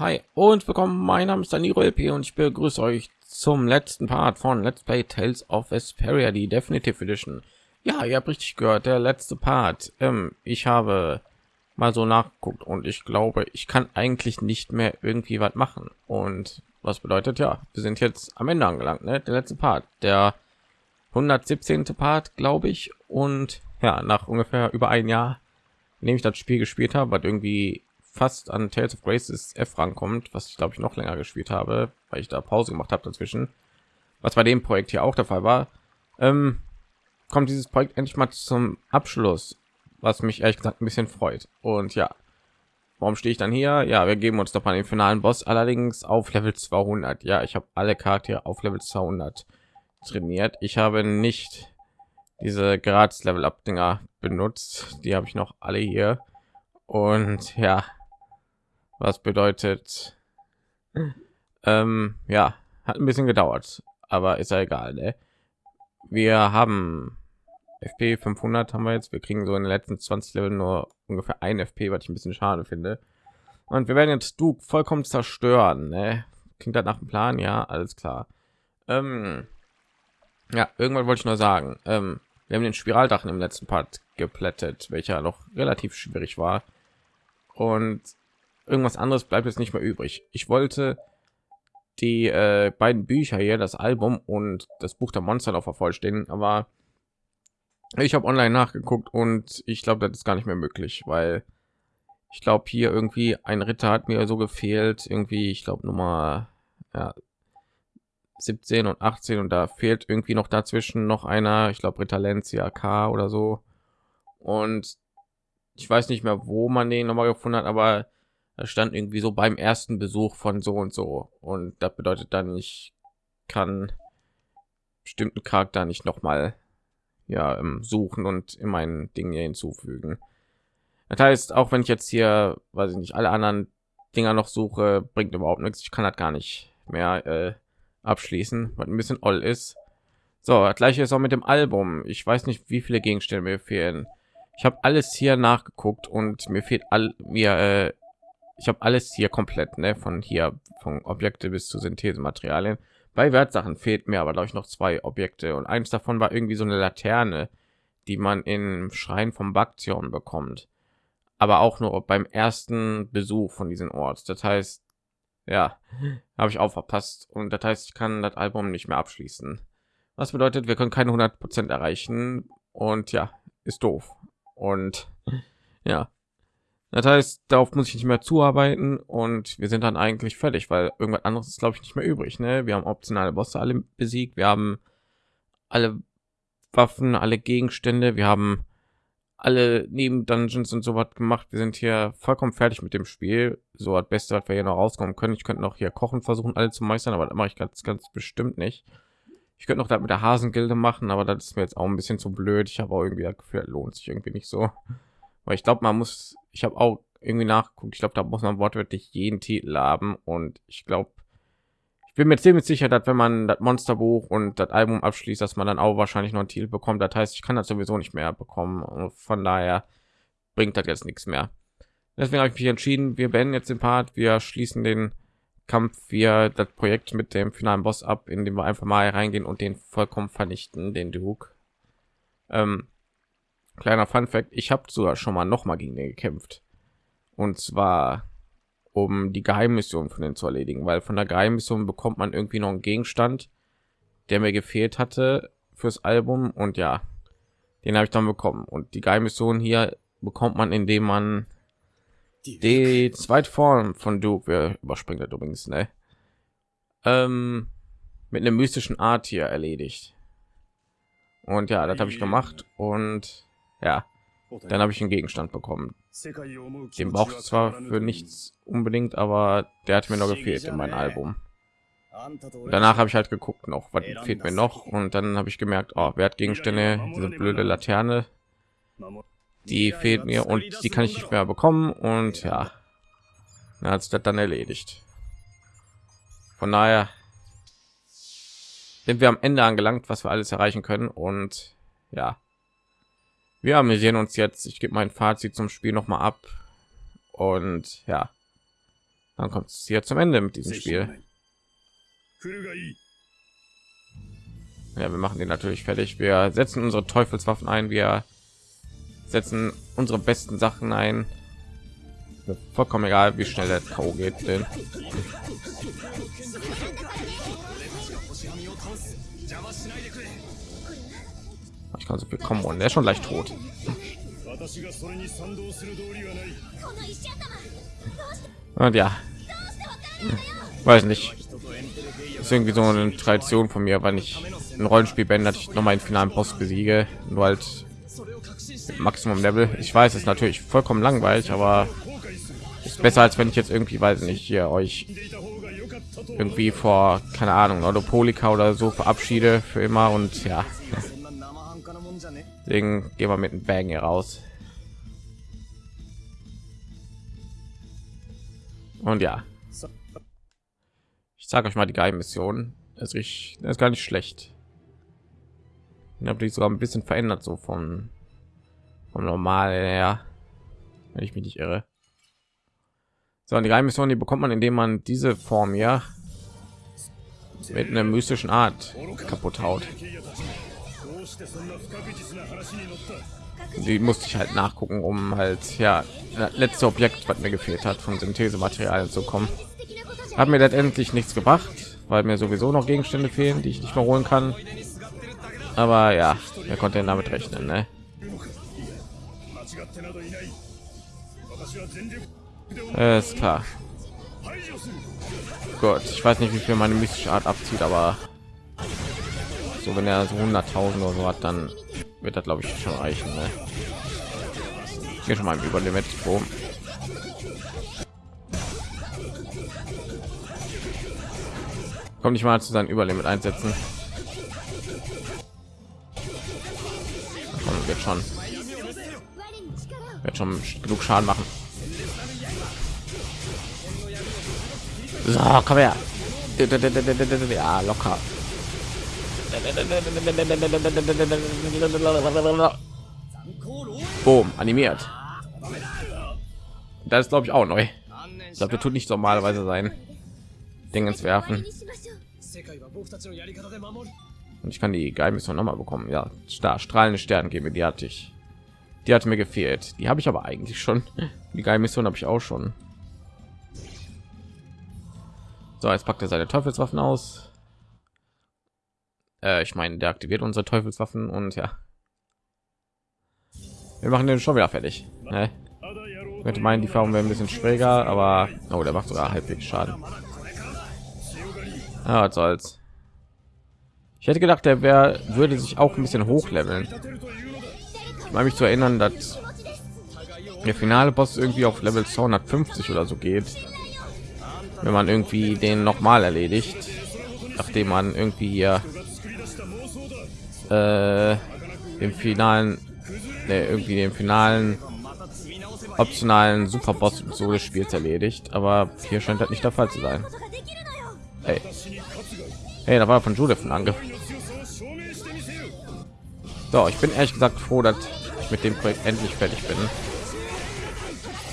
Hi und willkommen. Mein Name ist Danilo LP und ich begrüße euch zum letzten Part von Let's Play Tales of Vesperia, die Definitive Edition. Ja, ihr habt richtig gehört, der letzte Part. Ähm, ich habe mal so nachgeguckt und ich glaube, ich kann eigentlich nicht mehr irgendwie was machen. Und was bedeutet ja, wir sind jetzt am Ende angelangt, ne? Der letzte Part, der 117. Part, glaube ich. Und ja, nach ungefähr über ein Jahr, in dem ich das Spiel gespielt habe, was irgendwie fast an Tales of Graces F rankommt, was ich glaube ich noch länger gespielt habe, weil ich da Pause gemacht habe dazwischen, was bei dem Projekt hier auch der Fall war, ähm, kommt dieses Projekt endlich mal zum Abschluss, was mich ehrlich gesagt ein bisschen freut. Und ja, warum stehe ich dann hier? Ja, wir geben uns doch mal den finalen Boss, allerdings auf Level 200. Ja, ich habe alle Charaktere auf Level 200 trainiert. Ich habe nicht diese Gratis Level Up Dinger benutzt. Die habe ich noch alle hier. Und ja, was bedeutet ähm, ja hat ein bisschen gedauert aber ist ja egal ne? wir haben fp 500 haben wir jetzt. Wir kriegen so in den letzten 20 level nur ungefähr ein fp was ich ein bisschen schade finde. Und wir werden jetzt du vollkommen zerstören ne? klingt das nach dem plan? Ja alles klar. Ähm, ja irgendwann wollte ich nur sagen. Ähm, wir haben den spiraldachen im letzten part geplättet welcher noch relativ schwierig war. Und irgendwas anderes bleibt jetzt nicht mehr übrig. Ich wollte die äh, beiden Bücher hier, das Album und das Buch der Monster noch vervollständigen, aber ich habe online nachgeguckt und ich glaube, das ist gar nicht mehr möglich, weil ich glaube hier irgendwie ein Ritter hat mir so gefehlt, irgendwie, ich glaube Nummer ja, 17 und 18 und da fehlt irgendwie noch dazwischen noch einer, ich glaube Ritter Lencia K oder so und ich weiß nicht mehr, wo man den noch mal gefunden hat, aber da stand irgendwie so beim ersten Besuch von so und so und das bedeutet dann ich kann bestimmten Charakter nicht noch mal ja ähm, suchen und in meinen Dingen hinzufügen. Das heißt, auch wenn ich jetzt hier, weiß ich nicht, alle anderen Dinger noch suche, bringt überhaupt nichts. Ich kann das gar nicht mehr äh, abschließen, was ein bisschen all ist. So, das gleiche ist auch mit dem Album. Ich weiß nicht, wie viele Gegenstände mir fehlen. Ich habe alles hier nachgeguckt und mir fehlt all mir äh, ich habe alles hier komplett, ne, von hier von Objekte bis zu Synthesematerialien. Bei Wertsachen fehlt mir aber glaube ich noch zwei Objekte und eins davon war irgendwie so eine Laterne, die man im Schrein vom Baktion bekommt, aber auch nur beim ersten Besuch von diesem Ort. Das heißt, ja, habe ich auch verpasst und das heißt, ich kann das Album nicht mehr abschließen. Was bedeutet, wir können keine 100 Prozent erreichen und ja, ist doof. Und ja, das heißt, darauf muss ich nicht mehr zuarbeiten und wir sind dann eigentlich fertig, weil irgendwas anderes ist, glaube ich, nicht mehr übrig. Ne? Wir haben optionale Bosse alle besiegt, wir haben alle Waffen, alle Gegenstände, wir haben alle neben Dungeons und so was gemacht. Wir sind hier vollkommen fertig mit dem Spiel. So das Beste, was wir hier noch rauskommen können. Ich könnte noch hier kochen versuchen, alle zu meistern, aber das mache ich ganz, ganz bestimmt nicht. Ich könnte noch da mit der Hasengilde machen, aber das ist mir jetzt auch ein bisschen zu blöd. Ich habe auch irgendwie das Gefühl, das lohnt sich irgendwie nicht so. Weil ich glaube, man muss, ich habe auch irgendwie nachgeguckt. Ich glaube, da muss man wortwörtlich jeden Titel haben und ich glaube, ich bin mir ziemlich sicher, dass wenn man das Monsterbuch und das Album abschließt, dass man dann auch wahrscheinlich noch einen Titel bekommt. Das heißt, ich kann das sowieso nicht mehr bekommen. Und von daher bringt das jetzt nichts mehr. Deswegen habe ich mich entschieden, wir beenden jetzt den Part, wir schließen den Kampf, wir das Projekt mit dem finalen Boss ab, indem wir einfach mal reingehen und den vollkommen vernichten, den Duke. Ähm, Kleiner Fun Fact: Ich habe sogar schon mal noch mal gegen den gekämpft. Und zwar um die Geheimmission von den zu erledigen, weil von der Geheimmission bekommt man irgendwie noch einen Gegenstand, der mir gefehlt hatte fürs Album und ja, den habe ich dann bekommen. Und die Geheimmission hier bekommt man, indem man die zweite Form von Duke, wir überspringen das übrigens, ne? Ähm, mit einer mystischen Art hier erledigt. Und ja, das habe ich gemacht und ja, dann habe ich einen Gegenstand bekommen. Den braucht zwar für nichts unbedingt, aber der hat mir noch gefehlt in meinem Album. Danach habe ich halt geguckt noch, was fehlt mir noch und dann habe ich gemerkt, oh, Wertgegenstände, diese blöde Laterne, die fehlt mir und die kann ich nicht mehr bekommen und ja, dann hat sich das dann erledigt. Von daher sind wir am Ende angelangt, was wir alles erreichen können und ja, haben wir sehen uns jetzt ich gebe mein fazit zum spiel noch mal ab und ja dann kommt es hier zum Ende mit diesem Spiel. Ja, wir machen den natürlich fertig. Wir setzen unsere Teufelswaffen ein. Wir setzen unsere besten Sachen ein. Vollkommen egal, wie schnell der K.O. geht. Denn ich kann so viel kommen und ist schon leicht tot. Und ja, weiß nicht. Ist irgendwie so eine Tradition von mir, wenn ich ein Rollenspiel beende, ich noch mal einen finalen Boss besiege, nur halt Maximum Level. Ich weiß, es ist natürlich vollkommen langweilig, aber ist besser als wenn ich jetzt irgendwie, weiß nicht, hier euch irgendwie vor keine Ahnung oder Polika oder so verabschiede für immer und ja. Deswegen gehen wir mit einem Bang hier raus. Und ja, ich sage euch mal die Geheimmission. Es ist, ist gar nicht schlecht. Ich habe die sogar ein bisschen verändert so von vom normal her, wenn ich mich nicht irre. So, und die Geheimmission, die bekommt man, indem man diese Form ja mit einer mystischen Art kaputt haut. Die musste ich halt nachgucken, um halt ja letzte Objekt, was mir gefehlt hat, von Synthesematerialien zu kommen. Hat mir letztendlich nichts gebracht, weil mir sowieso noch Gegenstände fehlen, die ich nicht mehr holen kann. Aber ja, wer konnte damit rechnen, ne? Ist klar. Gott, ich weiß nicht, wie viel meine mystische Art abzieht, aber so wenn er so 100.000 oder so hat, dann wird das glaube ich schon reichen. Ne? Hier schon mal über Limit. Boom. Kommt nicht mal zu sein Überlimit einsetzen. Komm, wird schon. Wird schon genug Schaden machen. So, komm her. Ja, locker. Boom, animiert. Das ist glaube ich auch neu. Ich glaube, tut nicht normalerweise sein. Dingens werfen. Und ich kann die Geheimmission noch mal bekommen. Ja, da strahlende Sterne geben, die hatte ich. Die hat mir gefehlt. Die habe ich aber eigentlich schon. Die Geheimmission habe ich auch schon. So, jetzt packt er seine Teufelswaffen aus. Äh, ich meine, der aktiviert unsere Teufelswaffen und ja. Wir machen den schon wieder fertig. Ne? könnte meinen, die Farben wäre ein bisschen schräger, aber oh, der macht sogar halbwegs Schaden. Ja, was soll's. Ich hätte gedacht, der wäre würde sich auch ein bisschen hochleveln. Ich meine mich zu erinnern, dass der finale Boss irgendwie auf Level 250 oder so geht wenn man irgendwie den noch mal erledigt nachdem man irgendwie hier äh, im finalen nee, irgendwie den finalen optionalen superboss so des spiels erledigt. Aber hier scheint das nicht der fall zu sein. Hey. hey da war von judith ein angriff. So ich bin ehrlich gesagt froh dass ich mit dem projekt endlich fertig bin.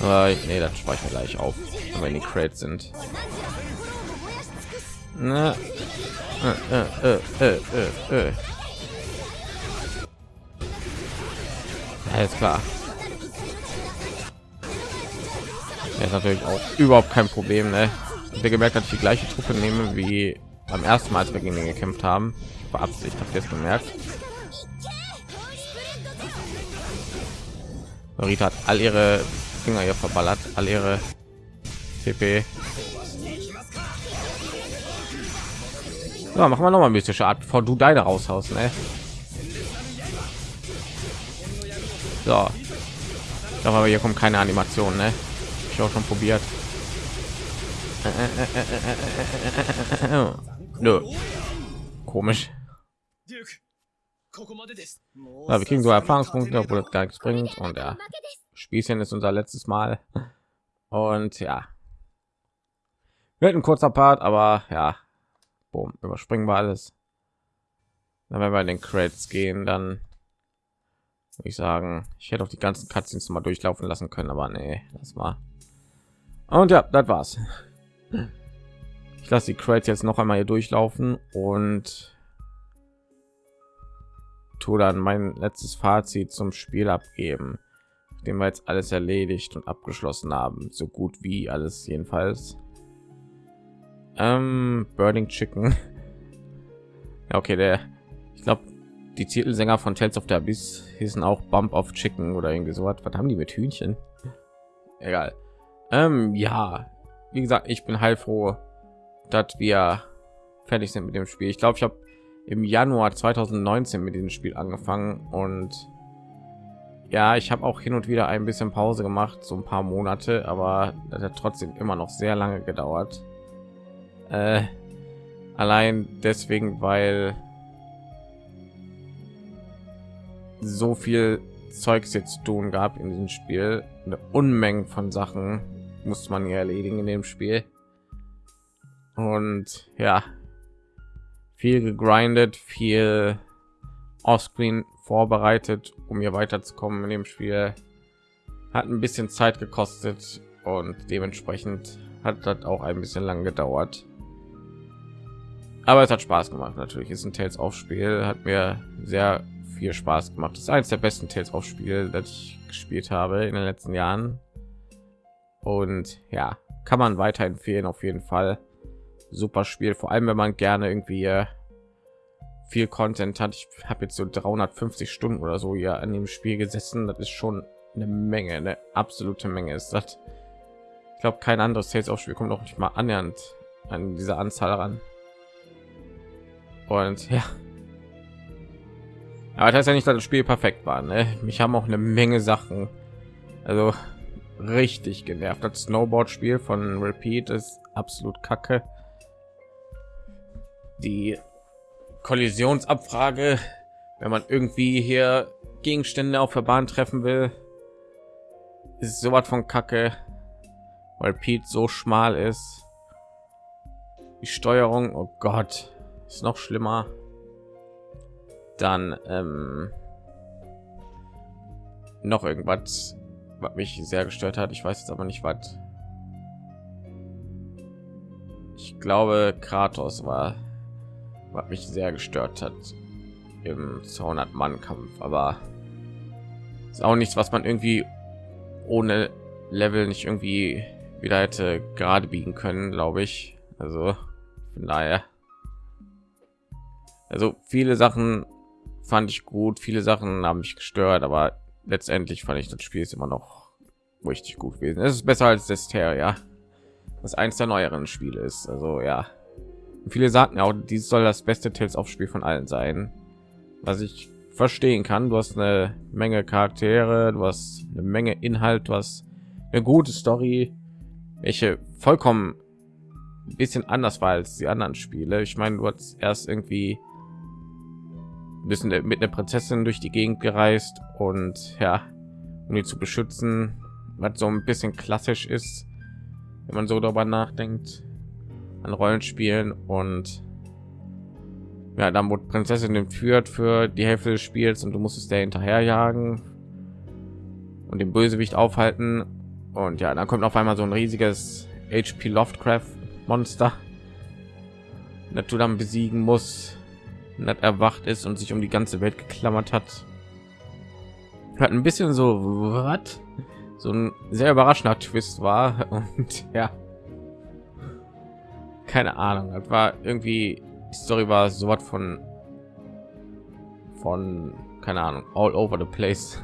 Aber nee, das speichern gleich auf wenn die Crates sind. Na, äh, äh, äh, Alles klar. Ja, ist natürlich auch überhaupt kein Problem, ne? Der gemerkt, dass ich die gleiche Truppe nehme wie beim ersten Mal, als wir gegen ihn gekämpft haben. Beabsichtigt, habt ihr es bemerkt? Rita hat all ihre Finger hier verballert, all ihre TP. Ja, machen wir noch mal mystische Art, bevor du deine raushaust, ne? So. Aber hier kommt keine Animation, ne? Ich auch schon probiert. Nö. Komisch. Ja, wir kriegen so Erfahrungspunkte, obwohl das gar nichts bringt. Und ja, Spießchen ist unser letztes Mal. Und ja, wird ein kurzer Part, aber ja, boom, überspringen wir alles. Dann wenn wir in den Credits gehen, dann ich sagen, ich hätte auch die ganzen Cutscenes mal durchlaufen lassen können, aber nee, das war. Und ja, das war's. Ich lasse die Credits jetzt noch einmal hier durchlaufen und tue dann mein letztes Fazit zum Spiel abgeben, dem wir jetzt alles erledigt und abgeschlossen haben, so gut wie alles jedenfalls. Ähm, Burning Chicken. ja, okay, der, ich glaube, die Titelsänger von Tales of the Abyss hießen auch Bump of Chicken oder irgendwie so was. Was haben die mit Hühnchen? Egal. Ähm, ja, wie gesagt, ich bin heilfroh, dass wir fertig sind mit dem Spiel. Ich glaube, ich habe im Januar 2019 mit diesem Spiel angefangen und ja, ich habe auch hin und wieder ein bisschen Pause gemacht, so ein paar Monate, aber das hat trotzdem immer noch sehr lange gedauert. Äh, allein deswegen, weil so viel Zeugs jetzt tun gab in diesem Spiel, eine Unmenge von Sachen muss man hier erledigen in dem Spiel. Und ja, viel gegrindet, viel Offscreen vorbereitet, um hier weiterzukommen in dem Spiel. Hat ein bisschen Zeit gekostet und dementsprechend hat das auch ein bisschen lang gedauert. Aber es hat Spaß gemacht. Natürlich ist ein Tales auf Spiel, hat mir sehr viel Spaß gemacht. Das ist eines der besten Tales auf Spiel, das ich gespielt habe in den letzten Jahren. Und ja, kann man weiterempfehlen auf jeden Fall. Super Spiel, vor allem wenn man gerne irgendwie äh, viel Content hat. Ich habe jetzt so 350 Stunden oder so hier an dem Spiel gesessen. Das ist schon eine Menge, eine absolute Menge ist das. Ich glaube, kein anderes Tales auf Spiel kommt noch nicht mal annähernd an diese Anzahl ran. Und ja, aber das heißt ja nicht, dass das Spiel perfekt war. Ne? Mich haben auch eine Menge Sachen, also richtig genervt. Das Snowboard-Spiel von Repeat ist absolut kacke. Die Kollisionsabfrage, wenn man irgendwie hier Gegenstände auf der Bahn treffen will, ist so was von kacke, weil Pete so schmal ist. Die Steuerung, oh Gott, ist noch schlimmer dann ähm, noch irgendwas was mich sehr gestört hat. Ich weiß jetzt aber nicht was. Ich glaube kratos war was mich sehr gestört hat im 200 mann kampf aber ist auch nichts was man irgendwie ohne level nicht irgendwie wieder hätte gerade biegen können glaube ich. Also von daher. Also viele sachen fand ich gut. Viele Sachen haben mich gestört, aber letztendlich fand ich das Spiel ist immer noch richtig gut gewesen. Es ist besser als ja, was eins der neueren Spiele ist. Also ja, viele sagten auch, dies soll das beste Tales auf Spiel von allen sein, was ich verstehen kann. Du hast eine Menge Charaktere, du hast eine Menge Inhalt, hast eine gute Story, welche vollkommen ein bisschen anders war als die anderen Spiele. Ich meine, du hast erst irgendwie bisschen mit einer Prinzessin durch die Gegend gereist und ja, um die zu beschützen, was so ein bisschen klassisch ist, wenn man so darüber nachdenkt an Rollenspielen und ja, dann wurde Prinzessin entführt für die Hälfte des Spiels und du musstest der hinterherjagen und den Bösewicht aufhalten und ja, dann kommt auf einmal so ein riesiges HP Lovecraft Monster, das du dann besiegen muss nicht erwacht ist und sich um die ganze Welt geklammert hat. Hat ein bisschen so was? So ein sehr überraschender Twist war. Und ja, keine Ahnung, das war irgendwie die Story war so was von von keine Ahnung all over the place.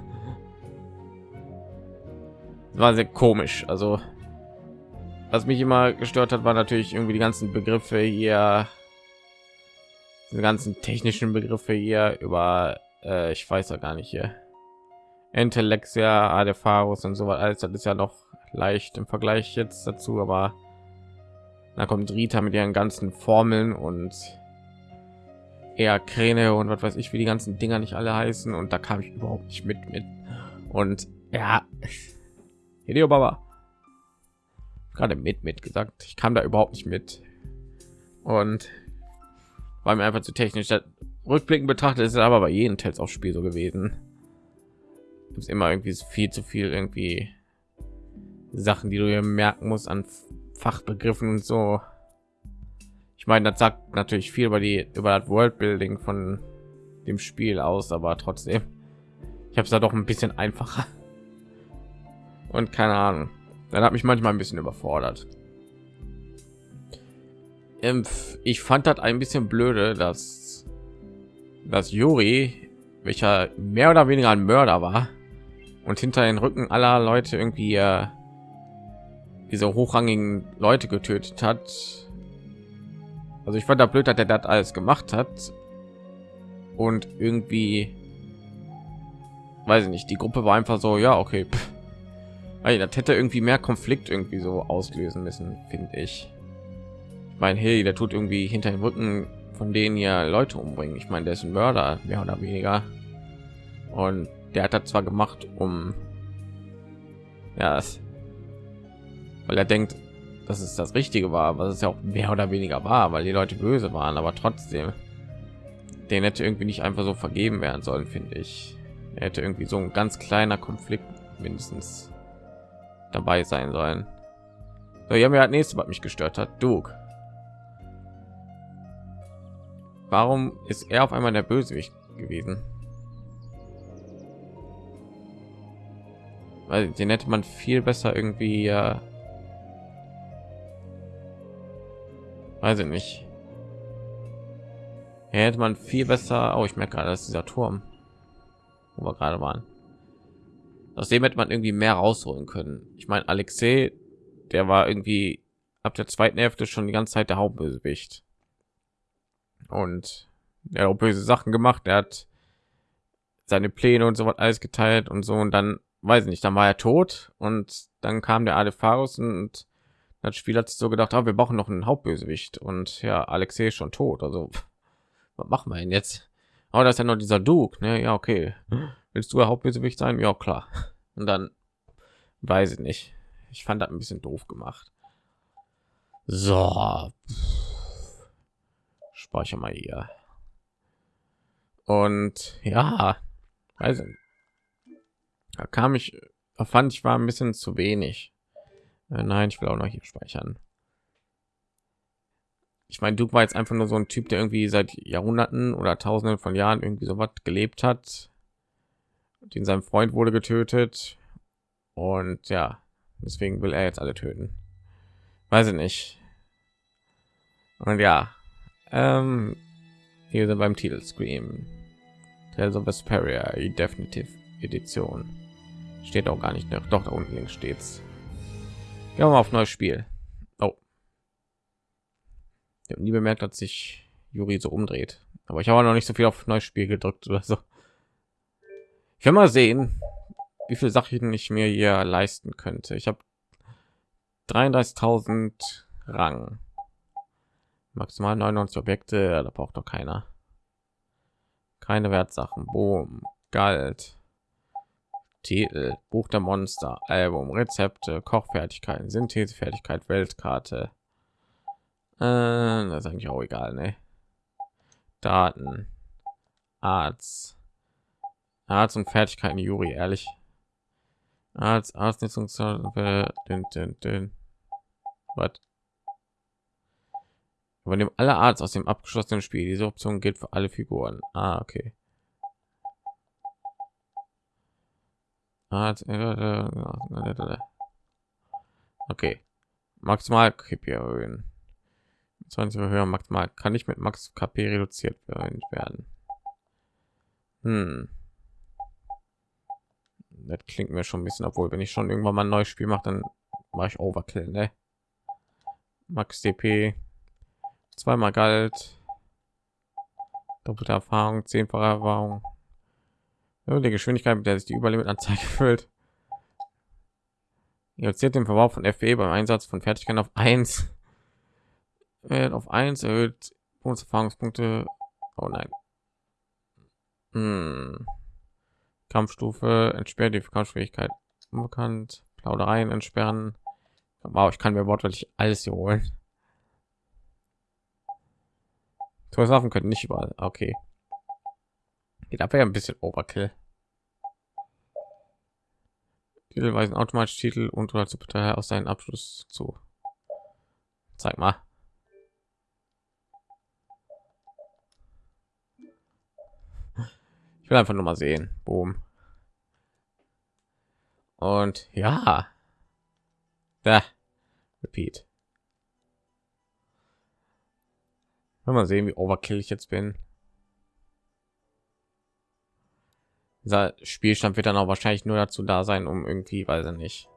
war sehr komisch, also was mich immer gestört hat, war natürlich irgendwie die ganzen Begriffe hier diese ganzen technischen Begriffe hier über äh, ich weiß ja gar nicht hier. Intellexia, Adefarus und so weiter. Alles das ist ja noch leicht im Vergleich jetzt dazu, aber da kommt Rita mit ihren ganzen Formeln und eher Kräne und was weiß ich, wie die ganzen Dinger nicht alle heißen und da kam ich überhaupt nicht mit mit. Und ja, Hideo Baba. Gerade mit mit gesagt, ich kam da überhaupt nicht mit. Und war mir einfach zu technisch. Rückblicken betrachtet ist aber bei jedem Tels auf Spiel so gewesen. Gibt immer irgendwie viel zu viel irgendwie Sachen, die du hier merken musst an Fachbegriffen und so. Ich meine, das sagt natürlich viel über die über das Worldbuilding von dem Spiel aus, aber trotzdem, ich habe es da doch ein bisschen einfacher. Und keine Ahnung, dann hat mich manchmal ein bisschen überfordert. Ich fand das ein bisschen blöde, dass dass Juri, welcher mehr oder weniger ein Mörder war und hinter den Rücken aller Leute irgendwie äh, diese hochrangigen Leute getötet hat. Also ich fand da blöd, dass er das alles gemacht hat und irgendwie weiß ich nicht, die Gruppe war einfach so, ja, okay. Weil das hätte irgendwie mehr Konflikt irgendwie so auslösen müssen, finde ich. Ich meine, hey, der tut irgendwie hinter dem Rücken von denen ja Leute umbringen. Ich meine, der ist ein Mörder, mehr oder weniger. Und der hat das zwar gemacht, um ja, es, weil er denkt, dass es das Richtige war, was es ja auch mehr oder weniger war, weil die Leute böse waren, aber trotzdem, den hätte irgendwie nicht einfach so vergeben werden sollen, finde ich. Er hätte irgendwie so ein ganz kleiner Konflikt mindestens dabei sein sollen. So, ja, mir hat nächste, was mich gestört hat, Duke. Warum ist er auf einmal der Bösewicht gewesen? Weil den hätte man viel besser irgendwie, äh, weiß ich nicht. Hier hätte man viel besser. Oh, ich merke gerade, dass dieser Turm, wo wir gerade waren. Aus dem hätte man irgendwie mehr rausholen können. Ich meine, Alexei, der war irgendwie ab der zweiten Hälfte schon die ganze Zeit der Hauptbösewicht. Und er hat böse Sachen gemacht. Er hat seine Pläne und so was alles geteilt und so. Und dann, weiß ich nicht, dann war er tot. Und dann kam der Alepharus und das Spiel hat sich so gedacht, ah, wir brauchen noch einen Hauptbösewicht. Und ja, Alexei ist schon tot. Also, was machen wir ihn jetzt? Aber oh, das ist ja noch dieser Duke, ne? Ja, okay. Willst du der Hauptbösewicht sein? Ja, klar. Und dann weiß ich nicht. Ich fand das ein bisschen doof gemacht. So. Speicher mal hier. Und ja, also da kam ich, da fand ich war ein bisschen zu wenig. Äh, nein, ich will auch noch hier speichern. Ich meine, Duke war jetzt einfach nur so ein Typ, der irgendwie seit Jahrhunderten oder Tausenden von Jahren irgendwie so was gelebt hat. Den sein Freund wurde getötet und ja, deswegen will er jetzt alle töten. Weiß ich nicht. Und ja, ähm, hier sind beim Titel Scream. Tales of Vesperia, Definitive Edition. Steht auch gar nicht noch. Doch, da unten links steht's. Gehen wir mal auf neues Spiel. Oh. Ich habe nie bemerkt, dass sich Juri so umdreht. Aber ich habe noch nicht so viel auf neues Spiel gedrückt oder so. Ich will mal sehen, wie viele Sachen ich mir hier leisten könnte. Ich habe 33.000 Rang. Maximal 99 Objekte, da braucht doch keiner. Keine Wertsachen. Boom. Galt. Titel. Buch der Monster. Album. Rezepte. Kochfertigkeiten. Synthesefertigkeit. Weltkarte. Äh, das ist eigentlich auch egal, ne? Daten. Arzt. Arzt und Fertigkeiten. Juri, ehrlich. Arzt, den, den. Was? Übernehmen alle Arts aus dem abgeschlossenen Spiel. Diese Option gilt für alle Figuren. Ah, okay. Okay. Maximal KP erhöhen. 20 höher maximal kann ich mit Max KP reduziert werden. Hm. Das klingt mir schon ein bisschen, obwohl wenn ich schon irgendwann mal ein neues Spiel mache, dann mache ich Overkill, ne? Max DP zweimal galt. Doppelte erfahrung zehnfache erfahrung. Die geschwindigkeit mit der sich die überlimitanzeige füllt. Reduziert den verbrauch von fe beim einsatz von fertigkeiten auf 1 auf 1 erhöht erfahrungspunkte oh nein. Hm. kampfstufe entsperrt die kampfschwierigkeit unbekannt. Plaudereien entsperren. Wow ich kann mir wortwörtlich alles hier holen Waffen können nicht überall. Okay. Geht aber ja ein bisschen Overkill. Titel weisen automatisch Titel und oder zu aus seinen Abschluss zu. zeig mal ich will einfach nur mal sehen boom und ja ja repeat mal sehen, wie overkill ich jetzt bin. Dieser Spielstand wird dann auch wahrscheinlich nur dazu da sein, um irgendwie, weiß ich nicht,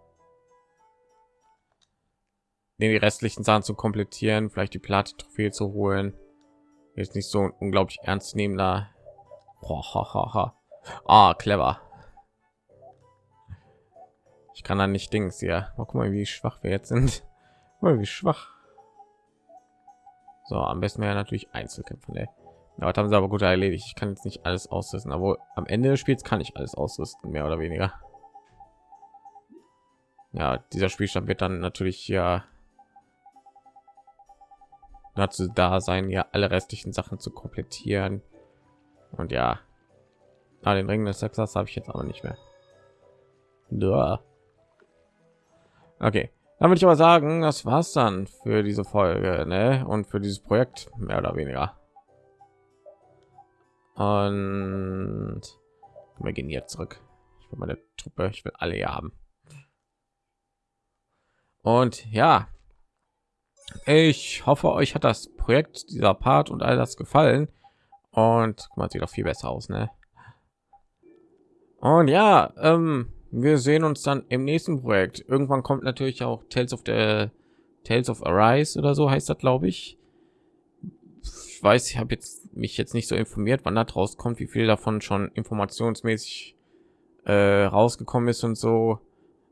die restlichen Sachen zu komplettieren, vielleicht die Platte Trophäe zu holen. Jetzt nicht so ein unglaublich ernst nehmender. Ah, clever. Ich kann da nicht Dings hier. Mal guck mal, wie schwach wir jetzt sind. Mal wie schwach. So, am besten wäre natürlich Einzelkämpfe. Ne? Ja, haben sie aber gut erledigt. Ich kann jetzt nicht alles ausrüsten, aber am Ende des Spiels kann ich alles ausrüsten, mehr oder weniger. Ja, dieser Spielstand wird dann natürlich ja dazu da sein, ja alle restlichen Sachen zu komplettieren. Und ja, ah, den Ring des Sexers habe ich jetzt aber nicht mehr. Ja. Okay, dann würde ich aber sagen, das war's dann für diese Folge ne? und für dieses Projekt mehr oder weniger. Und wir gehen jetzt zurück. Ich will meine Truppe, ich will alle hier haben. Und ja, ich hoffe, euch hat das Projekt, dieser Part und all das gefallen. Und man sieht auch viel besser aus, ne? Und ja, ähm, wir sehen uns dann im nächsten Projekt. Irgendwann kommt natürlich auch Tales of the Tales of Arise oder so heißt das, glaube ich. Ich weiß, ich habe jetzt mich jetzt nicht so informiert, wann das rauskommt, wie viel davon schon informationsmäßig äh, rausgekommen ist und so.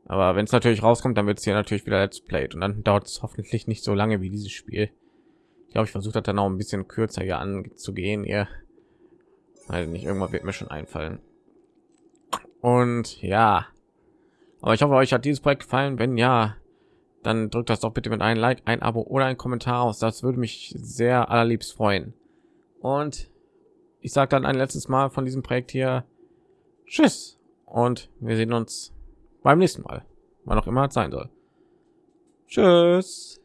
Aber wenn es natürlich rauskommt, dann wird es hier natürlich wieder Let's Played und dann dauert es hoffentlich nicht so lange wie dieses Spiel. Ich glaube, ich versuche das dann auch ein bisschen kürzer hier anzugehen. Ihr, weil nicht irgendwann wird mir schon einfallen. Und ja, aber ich hoffe, euch hat dieses Projekt gefallen. Wenn ja, dann drückt das doch bitte mit einem Like, ein Abo oder ein Kommentar aus. Das würde mich sehr allerliebst freuen. Und ich sage dann ein letztes Mal von diesem Projekt hier Tschüss und wir sehen uns beim nächsten Mal, wann auch immer es sein soll. Tschüss.